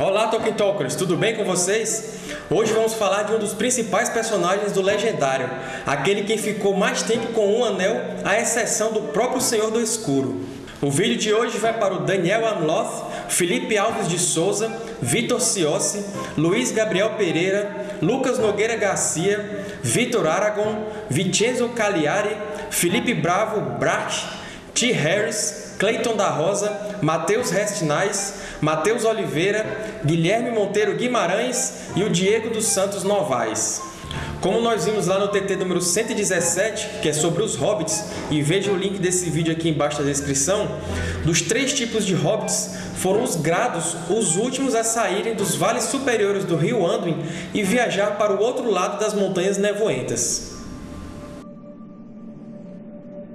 Olá, Tolkien Talkers! Tudo bem com vocês? Hoje vamos falar de um dos principais personagens do Legendário, aquele que ficou mais tempo com um anel, à exceção do próprio Senhor do Escuro. O vídeo de hoje vai para o Daniel Amloth, Felipe Alves de Souza, Vitor Ciossi, Luiz Gabriel Pereira, Lucas Nogueira Garcia, Vitor Aragon, Vincenzo Cagliari, Felipe Bravo Brach, T. Harris, Cleiton da Rosa, Matheus Restinais, Matheus Oliveira, Guilherme Monteiro Guimarães e o Diego dos Santos Novaes. Como nós vimos lá no TT número 117, que é sobre os hobbits, e veja o link desse vídeo aqui embaixo da descrição, dos três tipos de hobbits foram os grados os últimos a saírem dos vales superiores do rio Anduin e viajar para o outro lado das Montanhas Nevoentas.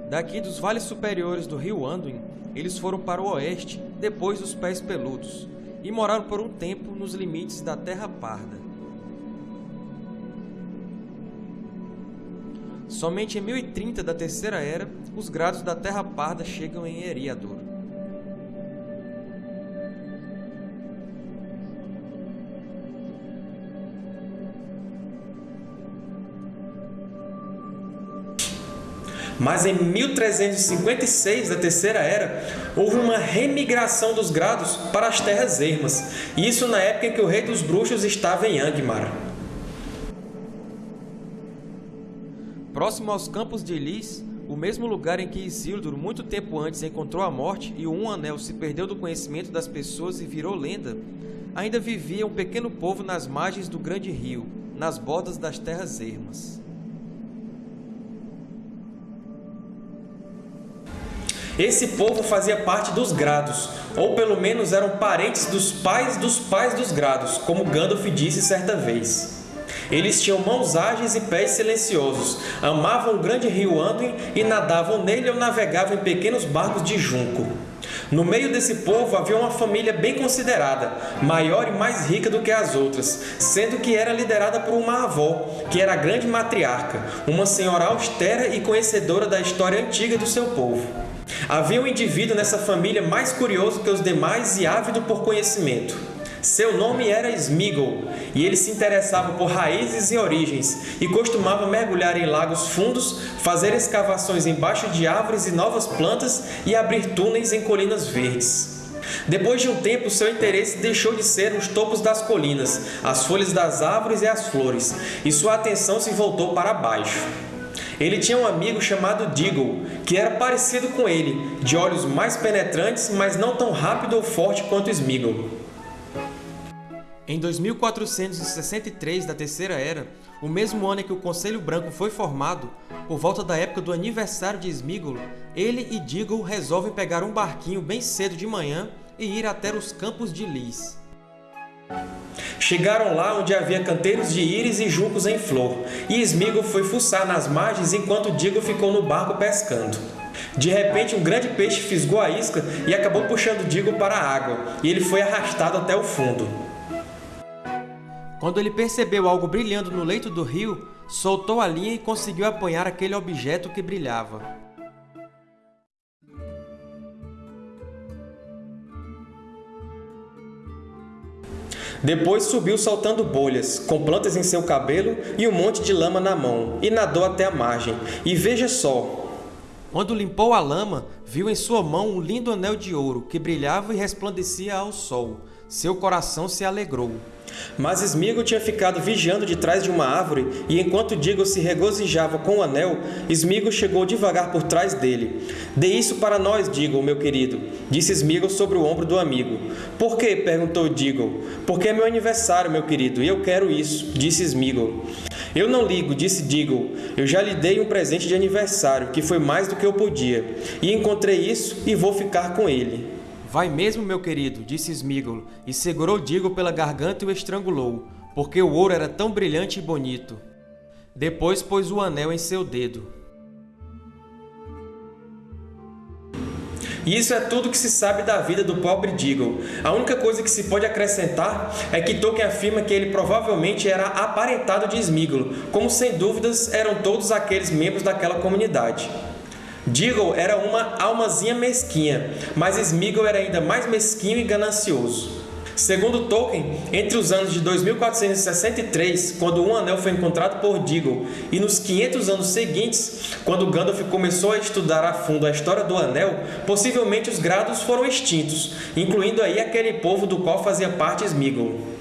Daqui dos vales superiores do rio Anduin, eles foram para o oeste, depois dos Pés Peludos, e moraram por um tempo nos limites da Terra Parda. Somente em 1030 da Terceira Era, os grados da Terra Parda chegam em Eriador. Mas em 1356 da Terceira Era, houve uma remigração dos grados para as Terras Ermas, isso na época em que o Rei dos Bruxos estava em Angmar. Próximo aos Campos de Elis, o mesmo lugar em que Isildur, muito tempo antes, encontrou a morte e Um Anel se perdeu do conhecimento das pessoas e virou lenda, ainda vivia um pequeno povo nas margens do grande rio, nas bordas das Terras Ermas. Esse povo fazia parte dos Grados, ou pelo menos eram parentes dos pais dos pais dos Grados, como Gandalf disse certa vez. Eles tinham mãos ágeis e pés silenciosos, amavam o grande rio Anduin e nadavam nele ou navegavam em pequenos barcos de junco. No meio desse povo havia uma família bem considerada, maior e mais rica do que as outras, sendo que era liderada por uma avó, que era a grande matriarca, uma senhora austera e conhecedora da história antiga do seu povo. Havia um indivíduo nessa família mais curioso que os demais e ávido por conhecimento. Seu nome era Smeagol, e ele se interessava por raízes e origens, e costumava mergulhar em lagos fundos, fazer escavações embaixo de árvores e novas plantas e abrir túneis em colinas verdes. Depois de um tempo, seu interesse deixou de ser os topos das colinas, as folhas das árvores e as flores, e sua atenção se voltou para baixo. Ele tinha um amigo chamado Deagle, que era parecido com ele, de olhos mais penetrantes, mas não tão rápido ou forte quanto Smeagol. Em 2463 da Terceira Era, o mesmo ano em que o Conselho Branco foi formado, por volta da época do aniversário de Smeagol, ele e Deagle resolvem pegar um barquinho bem cedo de manhã e ir até os Campos de Lis. Chegaram lá onde havia canteiros de íris e juncos em flor, e Smeagol foi fuçar nas margens enquanto Diggle ficou no barco pescando. De repente, um grande peixe fisgou a isca e acabou puxando Diggle para a água, e ele foi arrastado até o fundo. Quando ele percebeu algo brilhando no leito do rio, soltou a linha e conseguiu apanhar aquele objeto que brilhava. Depois subiu soltando bolhas, com plantas em seu cabelo e um monte de lama na mão, e nadou até a margem. E veja só! Quando limpou a lama, viu em sua mão um lindo anel de ouro, que brilhava e resplandecia ao sol. Seu coração se alegrou. Mas Smeagol tinha ficado vigiando de trás de uma árvore, e enquanto Diggle se regozijava com o anel, Smeagol chegou devagar por trás dele. Dê isso para nós, Diggle, meu querido, disse Smeagol sobre o ombro do amigo. Por quê? perguntou Diggle. Porque é meu aniversário, meu querido, e eu quero isso, disse Smeagol. Eu não ligo, disse Diggle. Eu já lhe dei um presente de aniversário, que foi mais do que eu podia, e encontrei isso e vou ficar com ele. Vai mesmo, meu querido, disse Smeagol, e segurou Diggle pela garganta e o estrangulou, porque o ouro era tão brilhante e bonito. Depois pôs o anel em seu dedo. E isso é tudo que se sabe da vida do pobre Diggle. A única coisa que se pode acrescentar é que Tolkien afirma que ele provavelmente era aparentado de Smeagol, como sem dúvidas eram todos aqueles membros daquela comunidade. Diggle era uma almazinha mesquinha, mas Smeagol era ainda mais mesquinho e ganancioso. Segundo Tolkien, entre os anos de 2463, quando um anel foi encontrado por Diggle, e nos 500 anos seguintes, quando Gandalf começou a estudar a fundo a história do anel, possivelmente os Grados foram extintos, incluindo aí aquele povo do qual fazia parte Sméagol.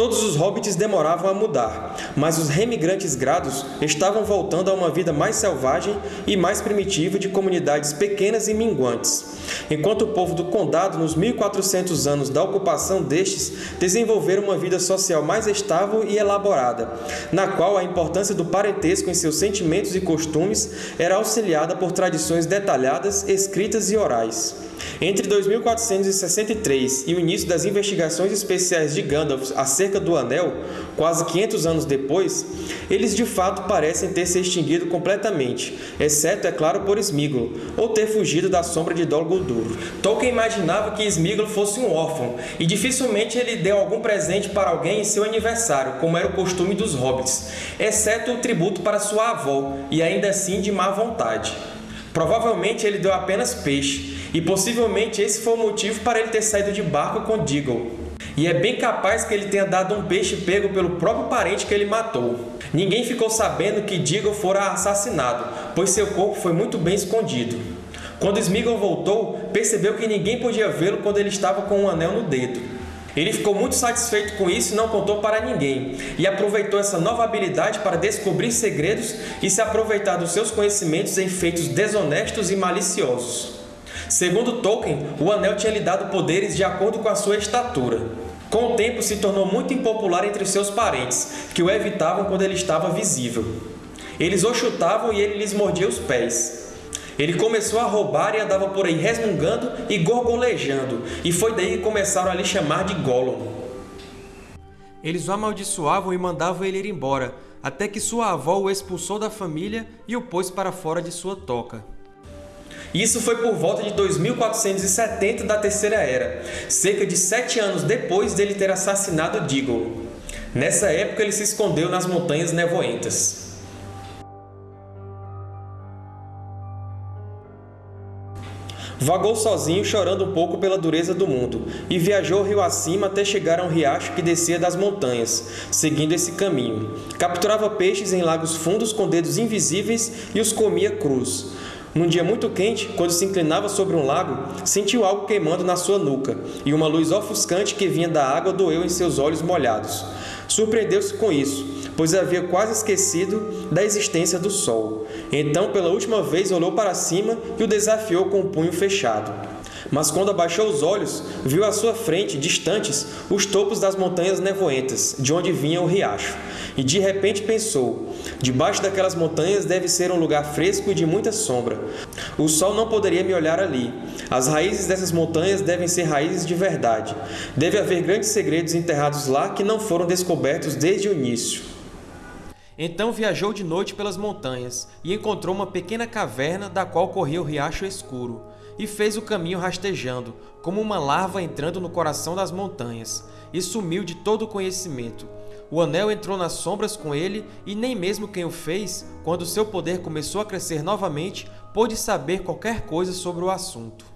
Todos os hobbits demoravam a mudar, mas os remigrantes grados estavam voltando a uma vida mais selvagem e mais primitiva de comunidades pequenas e minguantes, enquanto o povo do Condado, nos 1400 anos da ocupação destes, desenvolveram uma vida social mais estável e elaborada, na qual a importância do parentesco em seus sentimentos e costumes era auxiliada por tradições detalhadas, escritas e orais. Entre 2463 e o início das investigações especiais de Gandalf acerca do Anel, quase 500 anos depois, eles de fato parecem ter se extinguido completamente, exceto, é claro, por Sméagol, ou ter fugido da sombra de Dol Guldur. Tolkien imaginava que Sméagol fosse um órfão, e dificilmente ele deu algum presente para alguém em seu aniversário, como era o costume dos hobbits, exceto o tributo para sua avó, e ainda assim de má vontade. Provavelmente ele deu apenas peixe, e possivelmente esse foi o motivo para ele ter saído de barco com Diggle. E é bem capaz que ele tenha dado um peixe pego pelo próprio parente que ele matou. Ninguém ficou sabendo que Diggle fora assassinado, pois seu corpo foi muito bem escondido. Quando Sméagol voltou, percebeu que ninguém podia vê-lo quando ele estava com um anel no dedo. Ele ficou muito satisfeito com isso e não contou para ninguém, e aproveitou essa nova habilidade para descobrir segredos e se aproveitar dos seus conhecimentos em feitos desonestos e maliciosos. Segundo Tolkien, o Anel tinha lhe dado poderes de acordo com a sua estatura. Com o tempo, se tornou muito impopular entre seus parentes, que o evitavam quando ele estava visível. Eles o chutavam e ele lhes mordia os pés. Ele começou a roubar e andava por aí resmungando e gorgolejando, e foi daí que começaram a lhe chamar de Gollum. Eles o amaldiçoavam e mandavam ele ir embora, até que sua avó o expulsou da família e o pôs para fora de sua toca. Isso foi por volta de 2470 da Terceira Era, cerca de sete anos depois dele ter assassinado Diggle. Nessa época, ele se escondeu nas Montanhas Nevoentas. Vagou sozinho, chorando um pouco pela dureza do mundo, e viajou rio acima até chegar a um riacho que descia das montanhas, seguindo esse caminho. Capturava peixes em lagos fundos com dedos invisíveis e os comia crus. Num dia muito quente, quando se inclinava sobre um lago, sentiu algo queimando na sua nuca, e uma luz ofuscante que vinha da água doeu em seus olhos molhados. Surpreendeu-se com isso, pois havia quase esquecido da existência do sol. Então, pela última vez, olhou para cima e o desafiou com o punho fechado. Mas quando abaixou os olhos, viu à sua frente, distantes, os topos das montanhas nevoentas, de onde vinha o riacho. E de repente pensou: debaixo daquelas montanhas deve ser um lugar fresco e de muita sombra. O sol não poderia me olhar ali. As raízes dessas montanhas devem ser raízes de verdade. Deve haver grandes segredos enterrados lá que não foram descobertos desde o início. Então viajou de noite pelas montanhas e encontrou uma pequena caverna da qual corria o riacho escuro e fez o caminho rastejando, como uma larva entrando no coração das montanhas, e sumiu de todo o conhecimento. O anel entrou nas sombras com ele, e nem mesmo quem o fez, quando seu poder começou a crescer novamente, pôde saber qualquer coisa sobre o assunto.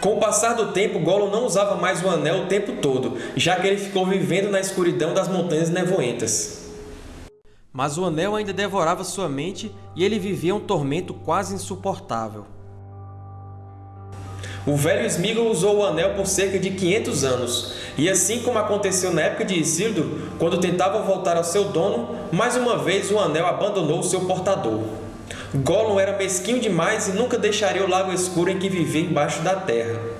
Com o passar do tempo, Gollum não usava mais o anel o tempo todo, já que ele ficou vivendo na escuridão das montanhas nevoentas. Mas o anel ainda devorava sua mente e ele vivia um tormento quase insuportável. O velho Sméagol usou o anel por cerca de 500 anos, e assim como aconteceu na época de Isildur, quando tentava voltar ao seu dono, mais uma vez o anel abandonou o seu portador. Gollum era mesquinho demais e nunca deixaria o lago escuro em que vivia embaixo da terra.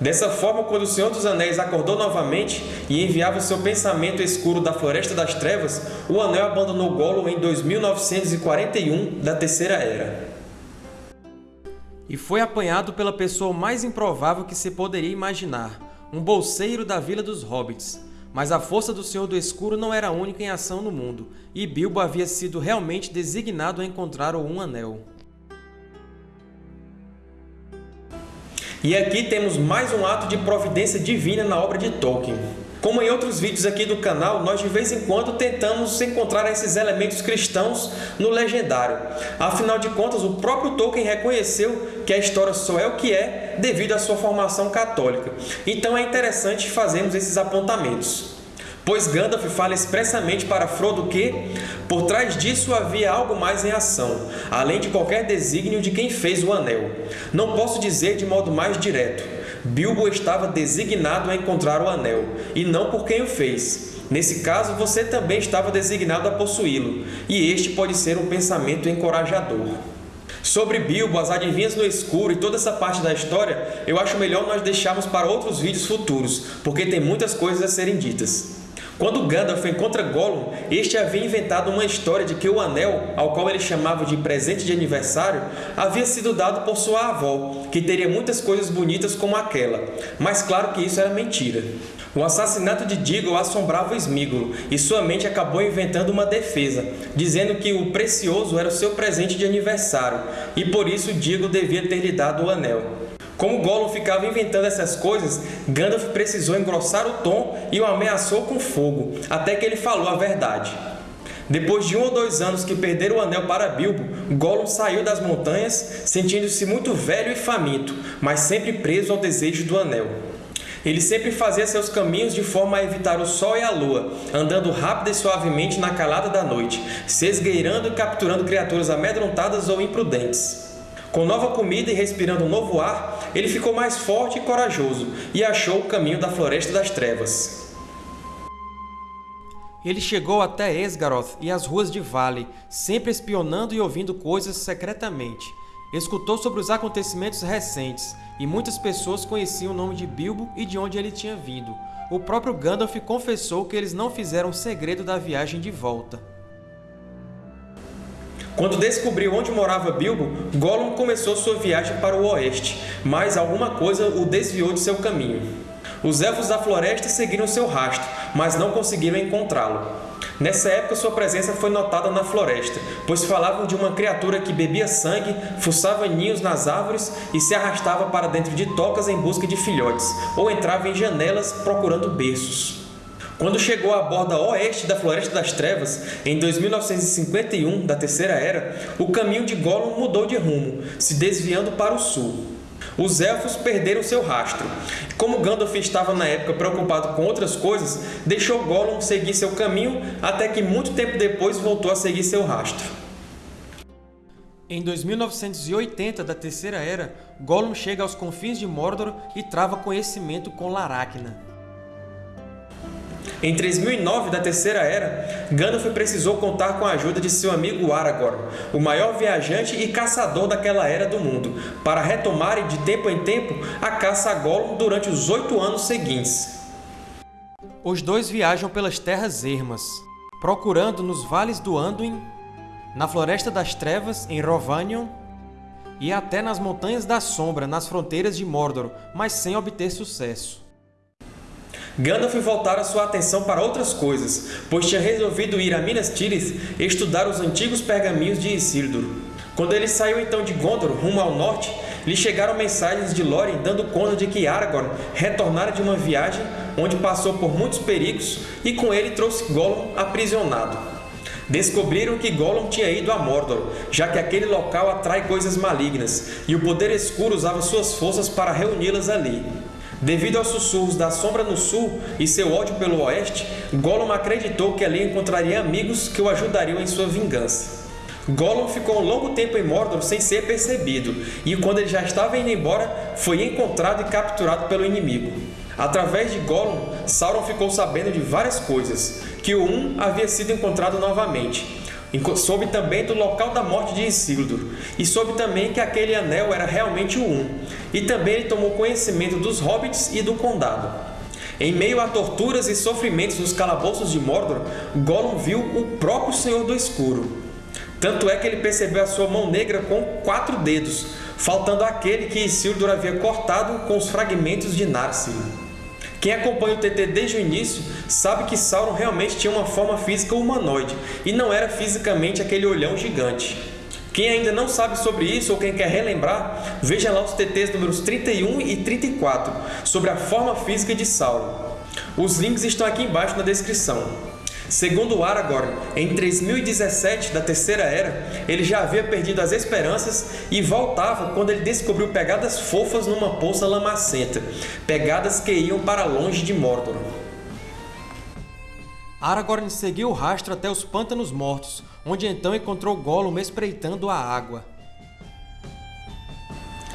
Dessa forma, quando o Senhor dos Anéis acordou novamente e enviava o seu pensamento escuro da Floresta das Trevas, o Anel abandonou Gollum em 2941 da Terceira Era. E foi apanhado pela pessoa mais improvável que se poderia imaginar, um bolseiro da Vila dos Hobbits. Mas a força do Senhor do Escuro não era única em ação no mundo, e Bilbo havia sido realmente designado a encontrar o Um Anel. E aqui temos mais um ato de providência divina na obra de Tolkien. Como em outros vídeos aqui do canal, nós de vez em quando tentamos encontrar esses elementos cristãos no legendário. Afinal de contas, o próprio Tolkien reconheceu que a história só é o que é devido à sua formação católica. Então é interessante fazermos esses apontamentos. Pois Gandalf fala expressamente para Frodo que, por trás disso havia algo mais em ação, além de qualquer desígnio de quem fez o Anel. Não posso dizer de modo mais direto. Bilbo estava designado a encontrar o Anel, e não por quem o fez. Nesse caso, você também estava designado a possuí-lo, e este pode ser um pensamento encorajador. Sobre Bilbo, as adivinhas no escuro e toda essa parte da história, eu acho melhor nós deixarmos para outros vídeos futuros, porque tem muitas coisas a serem ditas. Quando Gandalf encontra Gollum, este havia inventado uma história de que o anel, ao qual ele chamava de presente de aniversário, havia sido dado por sua avó, que teria muitas coisas bonitas como aquela. Mas claro que isso era mentira. O assassinato de Diggle assombrava Smígolo, e sua mente acabou inventando uma defesa, dizendo que o precioso era o seu presente de aniversário, e por isso Diggle devia ter lhe dado o anel. Como Gollum ficava inventando essas coisas, Gandalf precisou engrossar o tom e o ameaçou com fogo, até que ele falou a verdade. Depois de um ou dois anos que perderam o anel para Bilbo, Gollum saiu das montanhas, sentindo-se muito velho e faminto, mas sempre preso ao desejo do anel. Ele sempre fazia seus caminhos de forma a evitar o sol e a lua, andando rápido e suavemente na calada da noite, se esgueirando e capturando criaturas amedrontadas ou imprudentes. Com nova comida e respirando um novo ar, ele ficou mais forte e corajoso e achou o caminho da Floresta das Trevas. Ele chegou até Esgaroth e as ruas de Vale, sempre espionando e ouvindo coisas secretamente. Escutou sobre os acontecimentos recentes, e muitas pessoas conheciam o nome de Bilbo e de onde ele tinha vindo. O próprio Gandalf confessou que eles não fizeram segredo da viagem de volta. Quando descobriu onde morava Bilbo, Gollum começou sua viagem para o oeste, mas alguma coisa o desviou de seu caminho. Os Elfos da Floresta seguiram seu rastro, mas não conseguiram encontrá-lo. Nessa época, sua presença foi notada na floresta, pois falavam de uma criatura que bebia sangue, fuçava ninhos nas árvores e se arrastava para dentro de tocas em busca de filhotes, ou entrava em janelas procurando berços. Quando chegou à borda oeste da Floresta das Trevas, em 2951 da Terceira Era, o caminho de Gollum mudou de rumo, se desviando para o sul. Os Elfos perderam seu rastro. Como Gandalf estava na época preocupado com outras coisas, deixou Gollum seguir seu caminho até que muito tempo depois voltou a seguir seu rastro. Em 2980 da Terceira Era, Gollum chega aos confins de Mordor e trava conhecimento com Laracna. Em 3009 da Terceira Era, Gandalf precisou contar com a ajuda de seu amigo Aragorn, o maior viajante e caçador daquela era do mundo, para retomarem de tempo em tempo a caça a Gollum durante os oito anos seguintes. Os dois viajam pelas Terras Ermas, procurando nos vales do Anduin, na Floresta das Trevas, em Rovanion, e até nas Montanhas da Sombra, nas fronteiras de Mordor, mas sem obter sucesso. Gandalf voltara sua atenção para outras coisas, pois tinha resolvido ir a Minas Tirith estudar os antigos pergaminhos de Isildur. Quando ele saiu então de Gondor rumo ao norte, lhe chegaram mensagens de Lórien dando conta de que Aragorn retornara de uma viagem onde passou por muitos perigos e com ele trouxe Gollum aprisionado. Descobriram que Gollum tinha ido a Mordor, já que aquele local atrai coisas malignas, e o Poder Escuro usava suas forças para reuni-las ali. Devido aos sussurros da Sombra no sul e seu ódio pelo oeste, Gollum acreditou que ali encontraria amigos que o ajudariam em sua vingança. Gollum ficou um longo tempo em Mordor sem ser percebido, e quando ele já estava indo embora, foi encontrado e capturado pelo inimigo. Através de Gollum, Sauron ficou sabendo de várias coisas, que o Um havia sido encontrado novamente, Soube também do local da morte de Isildur, e soube também que aquele anel era realmente o Um, e também ele tomou conhecimento dos hobbits e do condado. Em meio a torturas e sofrimentos nos calabouços de Mordor, Gollum viu o próprio Senhor do Escuro. Tanto é que ele percebeu a sua mão negra com quatro dedos, faltando aquele que Isildur havia cortado com os fragmentos de Narsil. Quem acompanha o TT desde o início sabe que Sauron realmente tinha uma forma física humanoide e não era fisicamente aquele olhão gigante. Quem ainda não sabe sobre isso ou quem quer relembrar, veja lá os TTs números 31 e 34 sobre a forma física de Sauron. Os links estão aqui embaixo na descrição. Segundo Aragorn, em 3017 da Terceira Era, ele já havia perdido as esperanças e voltava quando ele descobriu pegadas fofas numa poça lamacenta, pegadas que iam para longe de Mordor. Aragorn seguiu o rastro até os Pântanos Mortos, onde então encontrou Gollum espreitando a água.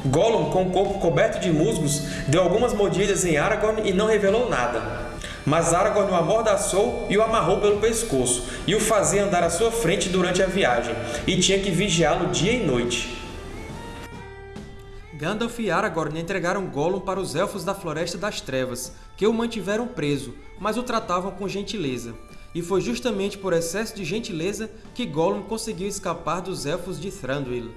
Gollum, com o corpo coberto de musgos, deu algumas mordidas em Aragorn e não revelou nada. Mas Aragorn o amordaçou e o amarrou pelo pescoço, e o fazia andar à sua frente durante a viagem, e tinha que vigiá-lo dia e noite. Gandalf e Aragorn entregaram Gollum para os Elfos da Floresta das Trevas, que o mantiveram preso, mas o tratavam com gentileza. E foi justamente por excesso de gentileza que Gollum conseguiu escapar dos Elfos de Thranduil.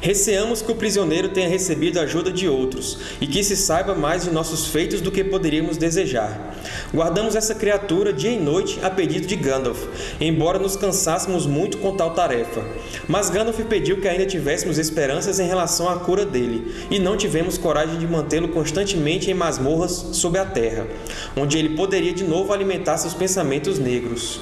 Receamos que o prisioneiro tenha recebido a ajuda de outros, e que se saiba mais de nossos feitos do que poderíamos desejar. Guardamos essa criatura dia e noite a pedido de Gandalf, embora nos cansássemos muito com tal tarefa. Mas Gandalf pediu que ainda tivéssemos esperanças em relação à cura dele, e não tivemos coragem de mantê-lo constantemente em masmorras sob a terra, onde ele poderia de novo alimentar seus pensamentos negros.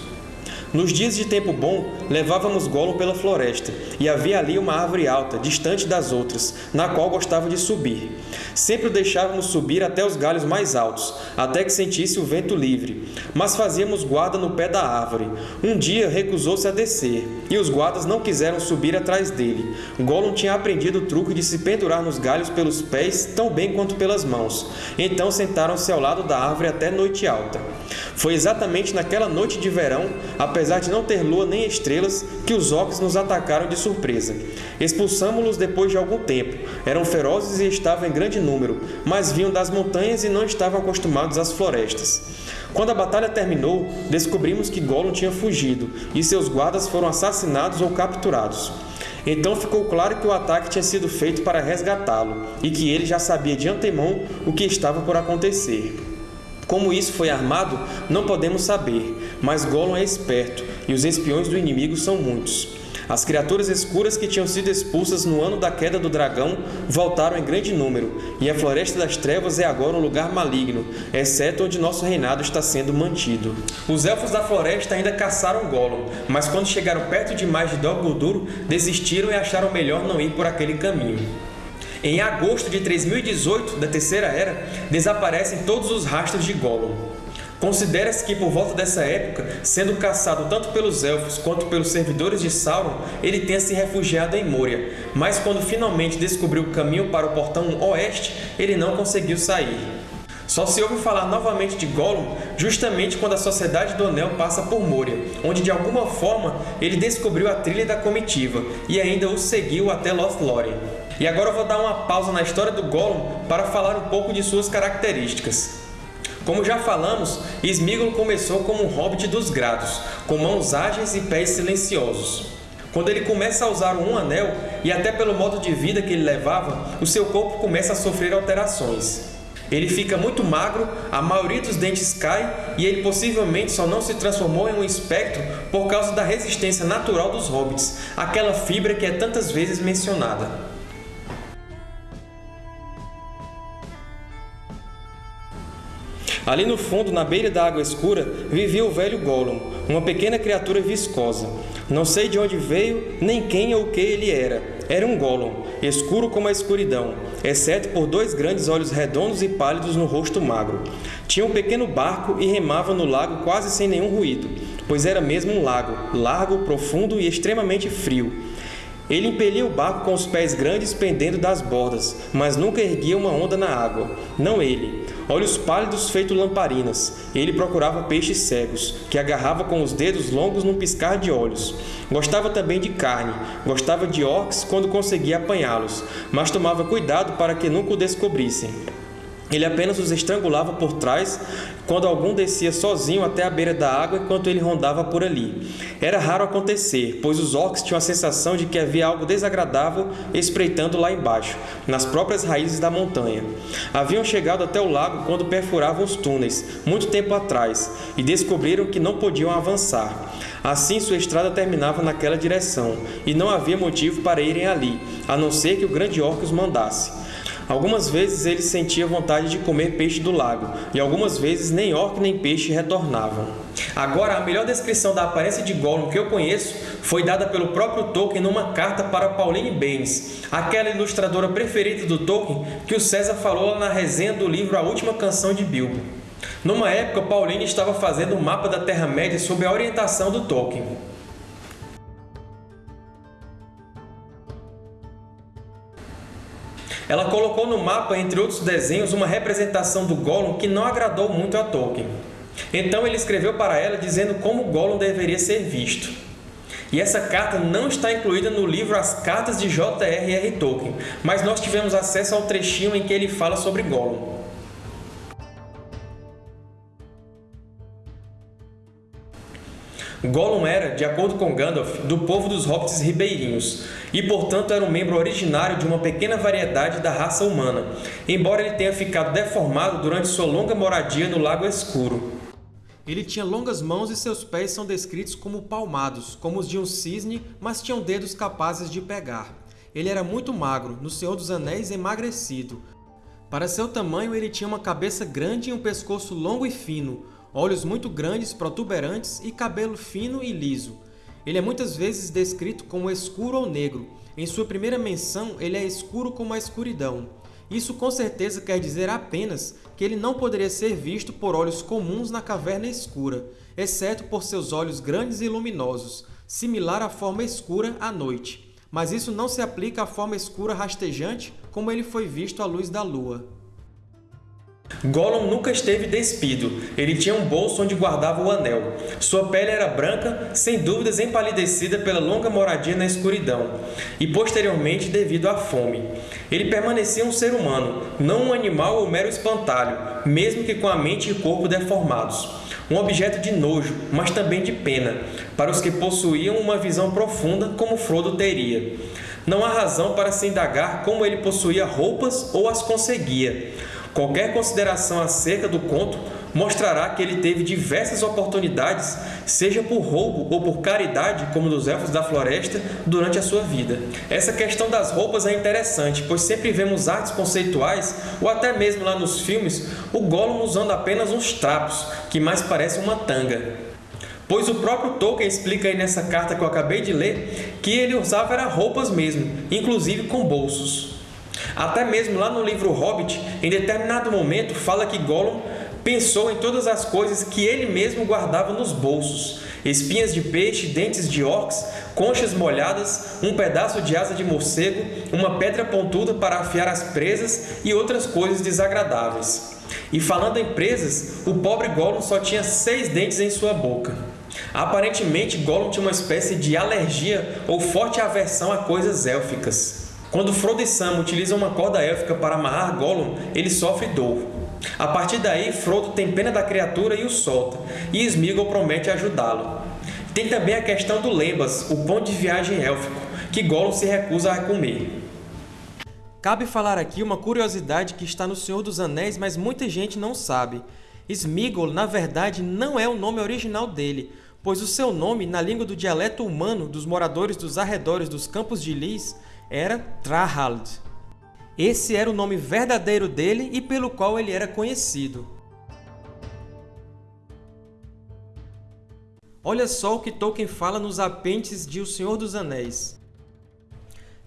Nos dias de tempo bom, levávamos Gollum pela floresta, e havia ali uma árvore alta, distante das outras, na qual gostava de subir. Sempre o deixávamos subir até os galhos mais altos, até que sentisse o vento livre, mas fazíamos guarda no pé da árvore. Um dia recusou-se a descer, e os guardas não quiseram subir atrás dele. Gollum tinha aprendido o truque de se pendurar nos galhos pelos pés tão bem quanto pelas mãos. Então sentaram-se ao lado da árvore até noite alta. Foi exatamente naquela noite de verão, apesar de não ter lua nem estrelas, que os orcs nos atacaram de surpresa. Expulsamos-los depois de algum tempo. Eram ferozes e estavam em grande número, mas vinham das montanhas e não estavam acostumados às florestas. Quando a batalha terminou, descobrimos que Gollum tinha fugido, e seus guardas foram assassinados ou capturados. Então ficou claro que o ataque tinha sido feito para resgatá-lo, e que ele já sabia de antemão o que estava por acontecer. Como isso foi armado, não podemos saber, mas Gollum é esperto, e os espiões do inimigo são muitos. As criaturas escuras que tinham sido expulsas no ano da queda do dragão voltaram em grande número, e a Floresta das Trevas é agora um lugar maligno, exceto onde nosso reinado está sendo mantido. Os Elfos da Floresta ainda caçaram Gollum, mas quando chegaram perto demais de Dol Guldur, desistiram e acharam melhor não ir por aquele caminho. Em agosto de 3018 da Terceira Era, desaparecem todos os rastros de Gollum. Considera-se que por volta dessa época, sendo caçado tanto pelos Elfos quanto pelos servidores de Sauron, ele tenha se refugiado em Moria, mas quando finalmente descobriu o caminho para o Portão Oeste, ele não conseguiu sair. Só se ouve falar novamente de Gollum justamente quando a Sociedade do Anel passa por Moria, onde de alguma forma ele descobriu a trilha da comitiva e ainda o seguiu até Lothlórien. E agora eu vou dar uma pausa na história do Gollum para falar um pouco de suas características. Como já falamos, Sméagol começou como um hobbit dos grados, com mãos ágeis e pés silenciosos. Quando ele começa a usar um anel, e até pelo modo de vida que ele levava, o seu corpo começa a sofrer alterações. Ele fica muito magro, a maioria dos dentes cai e ele possivelmente só não se transformou em um espectro por causa da resistência natural dos hobbits, aquela fibra que é tantas vezes mencionada. Ali no fundo, na beira da água escura, vivia o velho Gollum, uma pequena criatura viscosa. Não sei de onde veio, nem quem ou o que ele era. Era um Gollum, escuro como a escuridão, exceto por dois grandes olhos redondos e pálidos no rosto magro. Tinha um pequeno barco e remava no lago quase sem nenhum ruído, pois era mesmo um lago, largo, profundo e extremamente frio. Ele impelia o barco com os pés grandes pendendo das bordas, mas nunca erguia uma onda na água. Não ele. Olhos pálidos feito lamparinas. Ele procurava peixes cegos, que agarrava com os dedos longos num piscar de olhos. Gostava também de carne. Gostava de orcs quando conseguia apanhá-los, mas tomava cuidado para que nunca o descobrissem. Ele apenas os estrangulava por trás quando algum descia sozinho até a beira da água enquanto ele rondava por ali. Era raro acontecer, pois os orcs tinham a sensação de que havia algo desagradável espreitando lá embaixo, nas próprias raízes da montanha. Haviam chegado até o lago quando perfuravam os túneis, muito tempo atrás, e descobriram que não podiam avançar. Assim, sua estrada terminava naquela direção, e não havia motivo para irem ali, a não ser que o grande orc os mandasse. Algumas vezes ele sentia vontade de comer peixe do lago, e algumas vezes nem orc nem peixe retornavam. Agora, a melhor descrição da aparência de Gollum que eu conheço foi dada pelo próprio Tolkien numa carta para Pauline Baines, aquela ilustradora preferida do Tolkien que o César falou na resenha do livro A Última Canção de Bilbo. Numa época, Pauline estava fazendo um mapa da Terra-média sob a orientação do Tolkien. Ela colocou no mapa, entre outros desenhos, uma representação do Gollum que não agradou muito a Tolkien. Então ele escreveu para ela dizendo como Gollum deveria ser visto. E essa carta não está incluída no livro As Cartas de J.R.R. Tolkien, mas nós tivemos acesso ao trechinho em que ele fala sobre Gollum. Gollum era, de acordo com Gandalf, do povo dos hobbits ribeirinhos, e portanto era um membro originário de uma pequena variedade da raça humana, embora ele tenha ficado deformado durante sua longa moradia no Lago Escuro. Ele tinha longas mãos e seus pés são descritos como palmados, como os de um cisne, mas tinham dedos capazes de pegar. Ele era muito magro, no Senhor dos Anéis emagrecido. Para seu tamanho, ele tinha uma cabeça grande e um pescoço longo e fino, olhos muito grandes, protuberantes e cabelo fino e liso. Ele é muitas vezes descrito como escuro ou negro. Em sua primeira menção, ele é escuro como a escuridão. Isso com certeza quer dizer apenas que ele não poderia ser visto por olhos comuns na caverna escura, exceto por seus olhos grandes e luminosos, similar à forma escura à noite. Mas isso não se aplica à forma escura rastejante como ele foi visto à luz da lua. Gollum nunca esteve despido, ele tinha um bolso onde guardava o anel. Sua pele era branca, sem dúvidas empalidecida pela longa moradia na escuridão, e posteriormente devido à fome. Ele permanecia um ser humano, não um animal ou mero espantalho, mesmo que com a mente e corpo deformados. Um objeto de nojo, mas também de pena, para os que possuíam uma visão profunda como Frodo teria. Não há razão para se indagar como ele possuía roupas ou as conseguia. Qualquer consideração acerca do conto mostrará que ele teve diversas oportunidades, seja por roubo ou por caridade, como dos Elfos da Floresta, durante a sua vida. Essa questão das roupas é interessante, pois sempre vemos artes conceituais, ou até mesmo lá nos filmes, o Gollum usando apenas uns trapos, que mais parecem uma tanga. Pois o próprio Tolkien explica aí nessa carta que eu acabei de ler, que ele usava era roupas mesmo, inclusive com bolsos. Até mesmo lá no livro Hobbit, em determinado momento, fala que Gollum pensou em todas as coisas que ele mesmo guardava nos bolsos. Espinhas de peixe, dentes de orcs, conchas molhadas, um pedaço de asa de morcego, uma pedra pontuda para afiar as presas e outras coisas desagradáveis. E falando em presas, o pobre Gollum só tinha seis dentes em sua boca. Aparentemente, Gollum tinha uma espécie de alergia ou forte aversão a coisas élficas. Quando Frodo e Sam utilizam uma corda élfica para amarrar Gollum, ele sofre dor. A partir daí, Frodo tem pena da criatura e o solta, e Sméagol promete ajudá-lo. Tem também a questão do Lembas, o pão de viagem élfico, que Gollum se recusa a comer. Cabe falar aqui uma curiosidade que está no Senhor dos Anéis, mas muita gente não sabe. Sméagol, na verdade, não é o nome original dele, pois o seu nome, na língua do dialeto humano dos moradores dos arredores dos Campos de Lis, era Trahald. Esse era o nome verdadeiro dele e pelo qual ele era conhecido. Olha só o que Tolkien fala nos apêndices de O Senhor dos Anéis.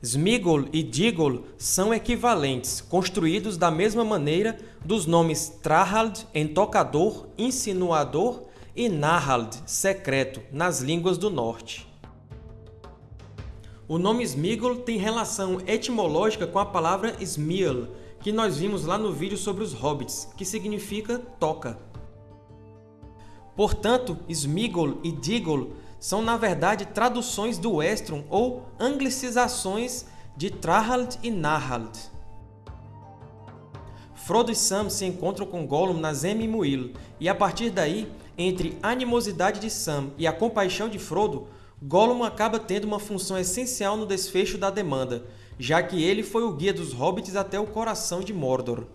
Smigol e Digol são equivalentes, construídos da mesma maneira dos nomes Trahald, entocador, insinuador, e Nahald, secreto, nas línguas do norte. O nome Smigol tem relação etimológica com a palavra Smiel, que nós vimos lá no vídeo sobre os hobbits, que significa toca. Portanto, Smigol e Digol são, na verdade, traduções do Estron ou anglicizzações de Trahald e Nahald. Frodo e Sam se encontram com Gollum na Zem-Muil, e a partir daí, entre a animosidade de Sam e a compaixão de Frodo, Gollum acaba tendo uma função essencial no desfecho da demanda, já que ele foi o guia dos Hobbits até o coração de Mordor.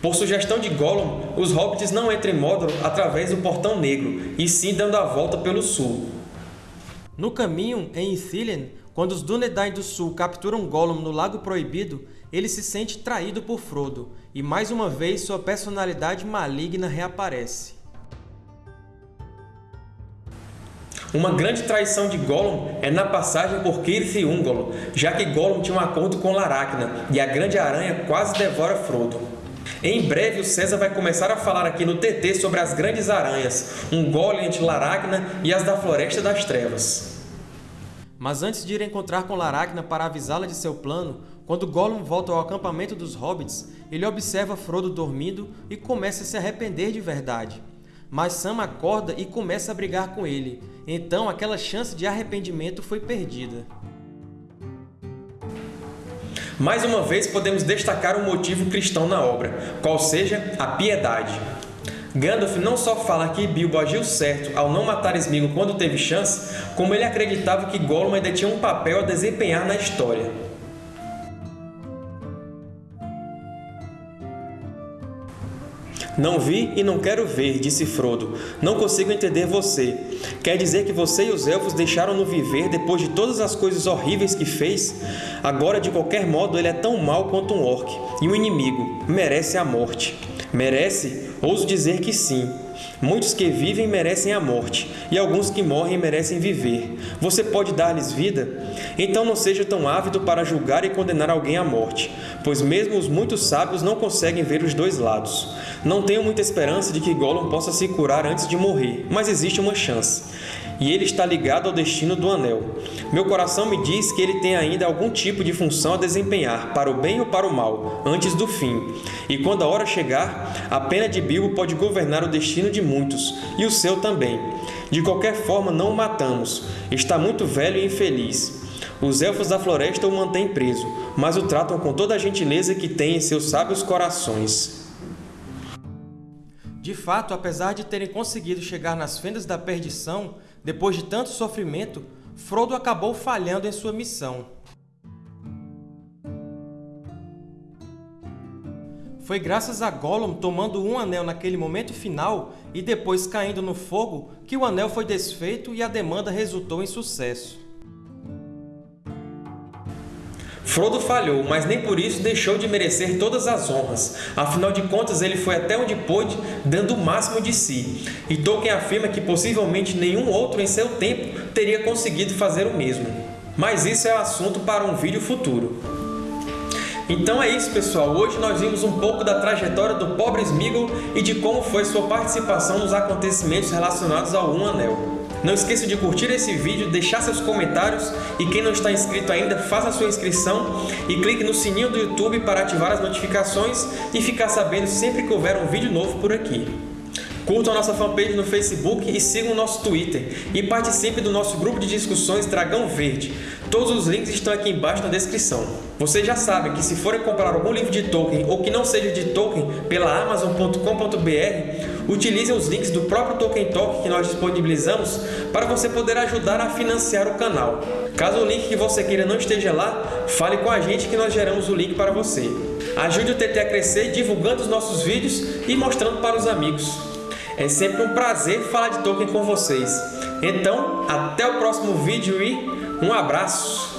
Por sugestão de Gollum, os Hobbits não entram em Mordor através do Portão Negro, e sim dando a volta pelo sul. No caminho, em Ithilien, quando os Dúnedain do Sul capturam Gollum no Lago Proibido, ele se sente traído por Frodo, e mais uma vez sua personalidade maligna reaparece. Uma grande traição de Gollum é na passagem por Cirith e Ungol, já que Gollum tinha um acordo com Laracna, e a Grande Aranha quase devora Frodo. Em breve, o César vai começar a falar aqui no TT sobre as Grandes Aranhas, um golem de Laracna e as da Floresta das Trevas. Mas antes de ir encontrar com Laracna para avisá-la de seu plano, quando Gollum volta ao acampamento dos Hobbits, ele observa Frodo dormindo e começa a se arrepender de verdade. Mas Sam acorda e começa a brigar com ele, então aquela chance de arrependimento foi perdida. Mais uma vez, podemos destacar um motivo cristão na obra, qual seja a piedade. Gandalf não só fala que Bilbo agiu certo ao não matar Sméagol quando teve chance, como ele acreditava que Gollum ainda tinha um papel a desempenhar na história. Não vi e não quero ver, disse Frodo. Não consigo entender você. Quer dizer que você e os Elfos deixaram-no viver depois de todas as coisas horríveis que fez? Agora, de qualquer modo, ele é tão mau quanto um orc, e um inimigo. Merece a morte. Merece? Ouso dizer que sim. Muitos que vivem merecem a morte, e alguns que morrem merecem viver. Você pode dar-lhes vida? Então não seja tão ávido para julgar e condenar alguém à morte, pois mesmo os muitos sábios não conseguem ver os dois lados. Não tenho muita esperança de que Gollum possa se curar antes de morrer, mas existe uma chance. E ele está ligado ao destino do Anel. Meu coração me diz que ele tem ainda algum tipo de função a desempenhar, para o bem ou para o mal, antes do fim. E quando a hora chegar, a pena de Bilbo pode governar o destino de muitos, e o seu também. De qualquer forma, não o matamos. Está muito velho e infeliz. Os Elfos da Floresta o mantêm preso, mas o tratam com toda a gentileza que tem em seus sábios corações. De fato, apesar de terem conseguido chegar nas fendas da perdição, depois de tanto sofrimento, Frodo acabou falhando em sua missão. Foi graças a Gollum tomando um anel naquele momento final e depois caindo no fogo que o anel foi desfeito e a demanda resultou em sucesso. Frodo falhou, mas nem por isso deixou de merecer todas as honras. Afinal de contas, ele foi até onde pôde, dando o máximo de si. E Tolkien afirma que possivelmente nenhum outro em seu tempo teria conseguido fazer o mesmo. Mas isso é assunto para um vídeo futuro. Então é isso, pessoal. Hoje nós vimos um pouco da trajetória do pobre Sméagol e de como foi sua participação nos acontecimentos relacionados ao Um Anel. Não esqueça de curtir esse vídeo, deixar seus comentários e quem não está inscrito ainda, faça sua inscrição e clique no sininho do YouTube para ativar as notificações e ficar sabendo sempre que houver um vídeo novo por aqui. Curtam a nossa fanpage no Facebook e sigam o nosso Twitter. E participe do nosso grupo de discussões Dragão Verde. Todos os links estão aqui embaixo na descrição. Vocês já sabem que se forem comprar algum livro de Tolkien ou que não seja de Tolkien pela Amazon.com.br, utilizem os links do próprio Tolkien Talk que nós disponibilizamos para você poder ajudar a financiar o canal. Caso o link que você queira não esteja lá, fale com a gente que nós geramos o link para você. Ajude o TT a crescer divulgando os nossos vídeos e mostrando para os amigos. É sempre um prazer falar de Tolkien com vocês. Então, até o próximo vídeo e um abraço!